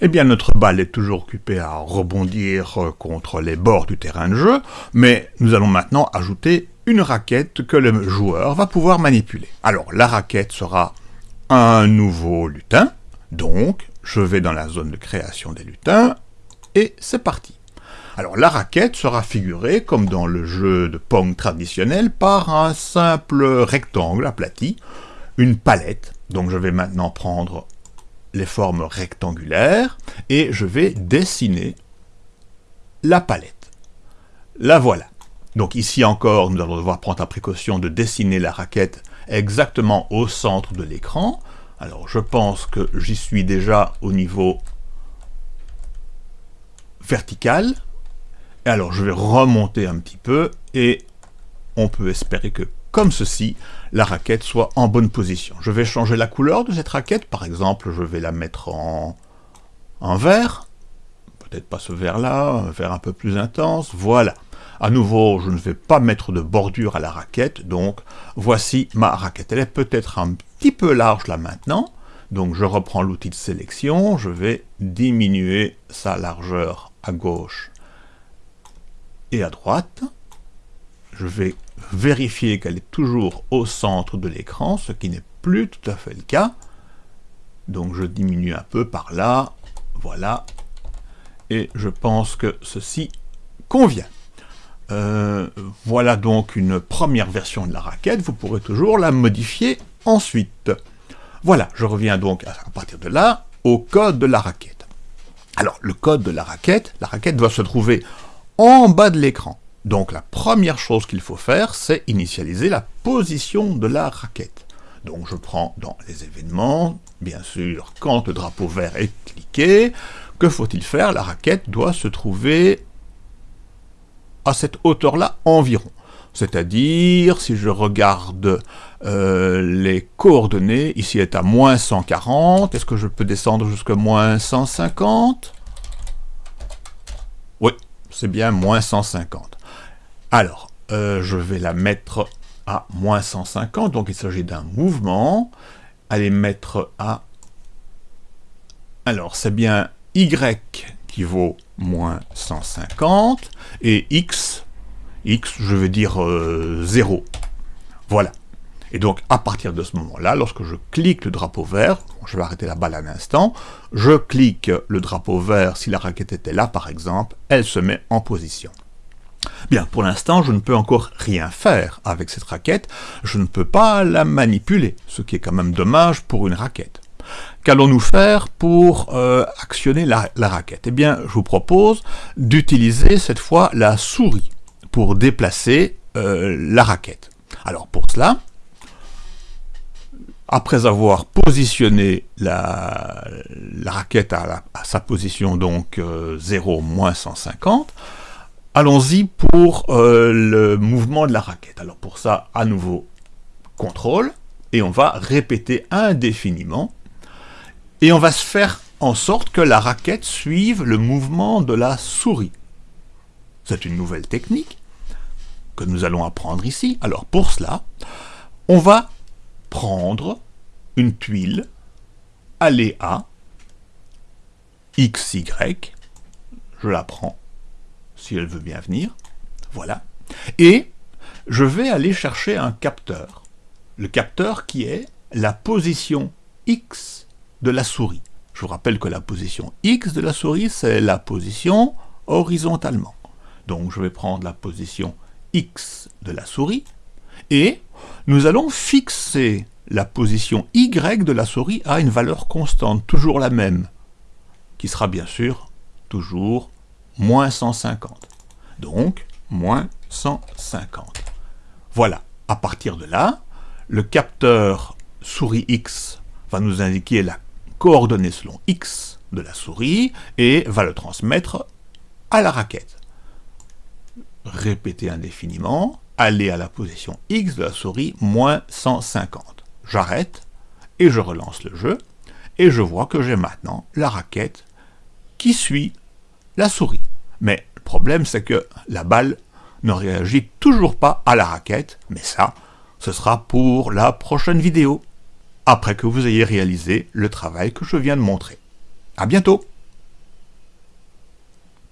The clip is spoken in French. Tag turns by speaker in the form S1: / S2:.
S1: Eh bien, notre balle est toujours occupée à rebondir euh, contre les bords du terrain de jeu, mais nous allons maintenant ajouter une raquette que le joueur va pouvoir manipuler. Alors, la raquette sera un nouveau lutin, donc je vais dans la zone de création des lutins, et c'est parti. Alors la raquette sera figurée, comme dans le jeu de Pong traditionnel, par un simple rectangle aplati, une palette. Donc je vais maintenant prendre les formes rectangulaires, et je vais dessiner la palette. La voilà. Donc ici encore, nous allons devoir prendre la précaution de dessiner la raquette exactement au centre de l'écran. Alors je pense que j'y suis déjà au niveau vertical. Et alors je vais remonter un petit peu et on peut espérer que comme ceci, la raquette soit en bonne position. Je vais changer la couleur de cette raquette, par exemple je vais la mettre en, vert, peut-être pas ce vert-là, un vert un peu plus intense, voilà. À nouveau, je ne vais pas mettre de bordure à la raquette, donc voici ma raquette. Elle est peut-être un petit peu large là maintenant, donc je reprends l'outil de sélection, je vais diminuer sa largeur à gauche et à droite. Je vais vérifier qu'elle est toujours au centre de l'écran, ce qui n'est plus tout à fait le cas. Donc je diminue un peu par là, voilà, et je pense que ceci convient. Euh, voilà donc une première version de la raquette, vous pourrez toujours la modifier ensuite. Voilà, je reviens donc à partir de là au code de la raquette. Alors, le code de la raquette, la raquette doit se trouver en bas de l'écran. Donc la première chose qu'il faut faire, c'est initialiser la position de la raquette. Donc je prends dans les événements, bien sûr, quand le drapeau vert est cliqué, que faut-il faire? La raquette doit se trouver à cette hauteur-là environ. C'est-à-dire, si je regarde euh, les coordonnées, ici est à moins 140, est-ce que je peux descendre jusqu'à moins 150 Oui, c'est bien moins 150. Alors, euh, je vais la mettre à moins 150, donc il s'agit d'un mouvement. Allez mettre à... Alors, c'est bien Y qui vaut moins 150, et x, x, je veux dire 0. Euh, voilà. Et donc, à partir de ce moment-là, lorsque je clique le drapeau vert, je vais arrêter la balle un instant, je clique le drapeau vert, si la raquette était là par exemple, elle se met en position. Bien, pour l'instant, je ne peux encore rien faire avec cette raquette, je ne peux pas la manipuler, ce qui est quand même dommage pour une raquette. Qu'allons-nous faire pour euh, actionner la, raquette? Eh bien, je vous propose d'utiliser cette fois la souris pour déplacer euh, la raquette. Alors pour cela, après avoir positionné la, raquette à, sa position donc 0 euh, moins 150, allons-y pour le mouvement de la raquette. Alors pour ça, à nouveau, contrôle, et on va répéter indéfiniment et on va se faire en sorte que la raquette suive le mouvement de la souris. C'est une nouvelle technique que nous allons apprendre ici. Alors pour cela, on va prendre une tuile, aller à XY, je la prends, si elle veut bien venir, voilà, et je vais aller chercher un capteur, le capteur qui est la position X de la souris. Je vous rappelle que la position X de la souris, c'est la position horizontalement. Donc je vais prendre la position X de la souris, et nous allons fixer la position Y de la souris à une valeur constante, toujours la même, qui sera bien sûr toujours moins 150. Donc, moins 150. Voilà, à partir de là, le capteur souris X va nous indiquer la coordonnées selon X de la souris et va le transmettre à la raquette. Répéter indéfiniment, aller à la position X de la souris, moins 150. J'arrête et je relance le jeu et je vois que j'ai maintenant la raquette qui suit la souris. Mais le problème c'est que la balle ne réagit toujours pas à la raquette, mais ça, ce sera pour la prochaine vidéo après que vous ayez réalisé le travail que je viens de montrer. À bientôt